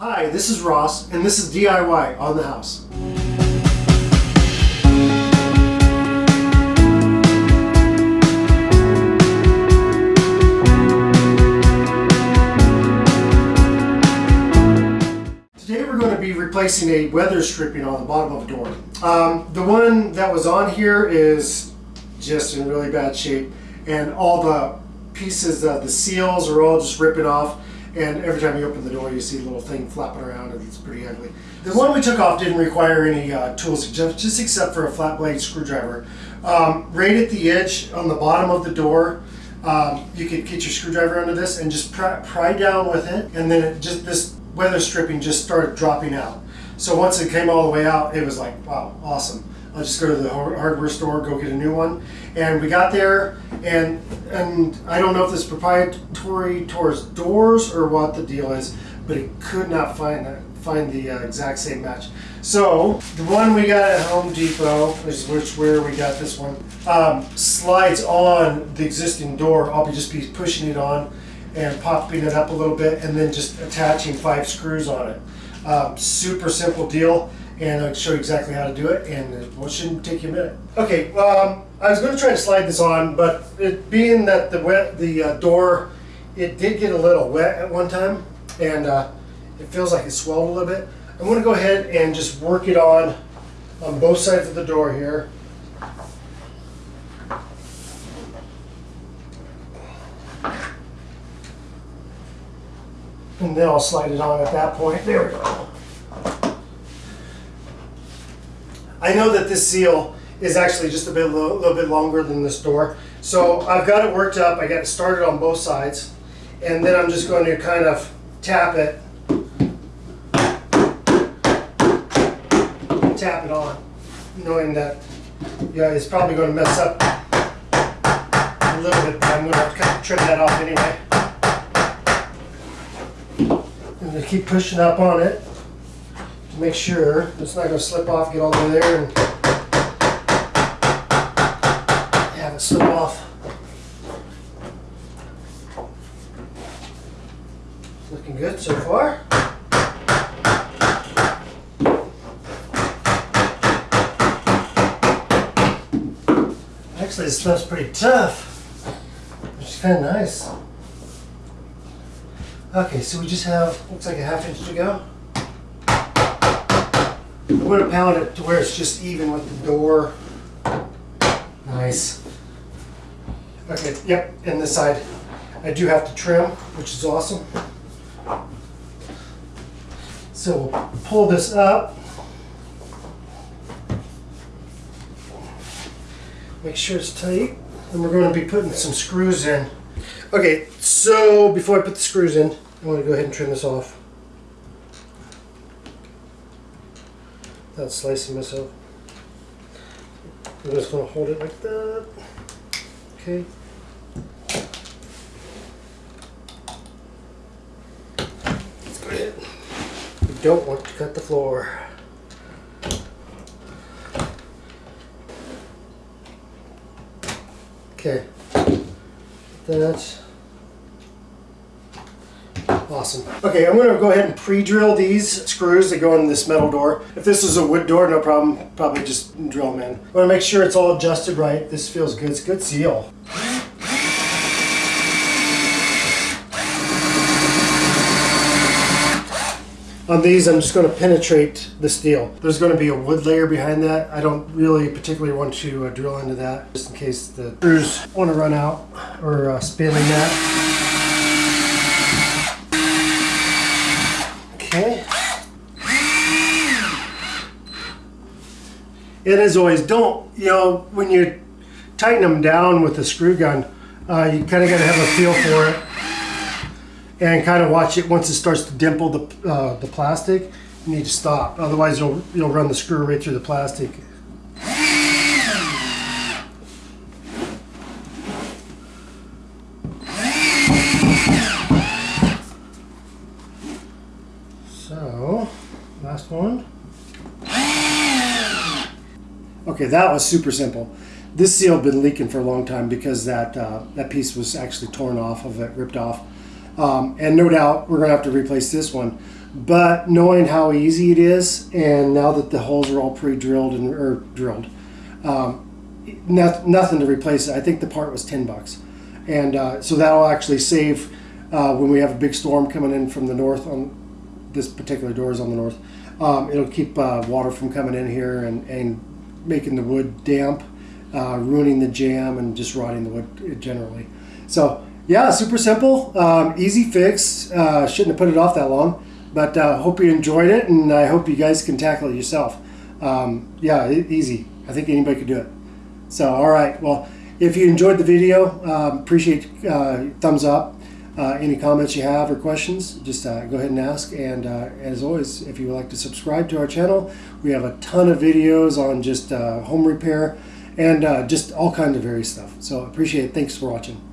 Hi, this is Ross, and this is DIY on the house. Today we're going to be replacing a weather stripping on the bottom of a door. Um, the one that was on here is just in really bad shape, and all the pieces of the seals are all just ripping off. And every time you open the door, you see a little thing flapping around, and it's pretty ugly. The one we took off didn't require any uh, tools, just, except for a flat blade screwdriver. Um, right at the edge on the bottom of the door, um, you could get your screwdriver under this and just pry, pry down with it, and then it just this weather stripping just started dropping out. So once it came all the way out, it was like, wow, awesome. I'll just go to the hardware store, go get a new one. And we got there, and and I don't know if this proprietary towards doors or what the deal is, but it could not find find the uh, exact same match. So the one we got at Home Depot, is which where we got this one, um, slides on the existing door. I'll be just be pushing it on and popping it up a little bit, and then just attaching five screws on it. Um, super simple deal and I'll show you exactly how to do it, and it shouldn't take you a minute. Okay, um, I was going to try to slide this on, but it, being that the wet, the uh, door, it did get a little wet at one time, and uh, it feels like it swelled a little bit. I'm going to go ahead and just work it on on both sides of the door here. And then I'll slide it on at that point. There we go. I know that this seal is actually just a bit, little, little bit longer than this door. So I've got it worked up. I got it started on both sides. And then I'm just going to kind of tap it. Tap it on, knowing that yeah, it's probably going to mess up a little bit, but I'm going to have to kind of trim that off anyway. Going to keep pushing up on it make sure it's not going to slip off, get all the way there and have it slip off. Looking good so far. Actually, this stuff's pretty tough, which is kind of nice. Okay, so we just have, looks like a half inch to go. I'm going to pound it to where it's just even with the door. Nice. Okay, yep, and this side I do have to trim, which is awesome. So we'll pull this up. Make sure it's tight. And we're going to be putting some screws in. Okay, so before I put the screws in, I want to go ahead and trim this off. Without slicing myself. I'm just going to hold it like that. Okay. Let's go ahead. Don't want to cut the floor. Okay. That's Awesome. Okay, I'm to go ahead and pre-drill these screws that go in this metal door. If this is a wood door, no problem. Probably just drill them in. I want to make sure it's all adjusted right. This feels good. It's good seal. On these, I'm just going to penetrate the steel. There's going to be a wood layer behind that. I don't really particularly want to uh, drill into that, just in case the screws want to run out or uh, spin in that. Okay. And as always, don't, you know, when you tighten them down with the screw gun, uh, you kind of got to have a feel for it and kind of watch it once it starts to dimple the, uh, the plastic. You need to stop, otherwise you'll, you'll run the screw right through the plastic one. Okay, that was super simple. This seal had been leaking for a long time because that uh, that piece was actually torn off of it, ripped off. Um, and no doubt we're going to have to replace this one. but knowing how easy it is, and now that the holes are all pre-drilled and or drilled, um, not, nothing to replace it. I think the part was ten bucks, and uh, so that'll actually save uh, when we have a big storm coming in from the north. On this particular door is on the north. Um, it'll keep uh, water from coming in here and, and making the wood damp, uh, ruining the jamb, and just rotting the wood generally. So yeah, super simple, um, easy fix. Uh, shouldn't have put it off that long, but uh, hope you enjoyed it, and I hope you guys can tackle it yourself. Um, yeah, easy. I think anybody could do it. So all right, well, if you enjoyed the video, um, appreciate uh, thumbs up. Uh, any comments you have or questions, just uh, go ahead and ask. And uh, as always, if you would like to subscribe to our channel, we have a ton of videos on just home repair and just all kinds of various stuff. So appreciate it. Thanks for watching.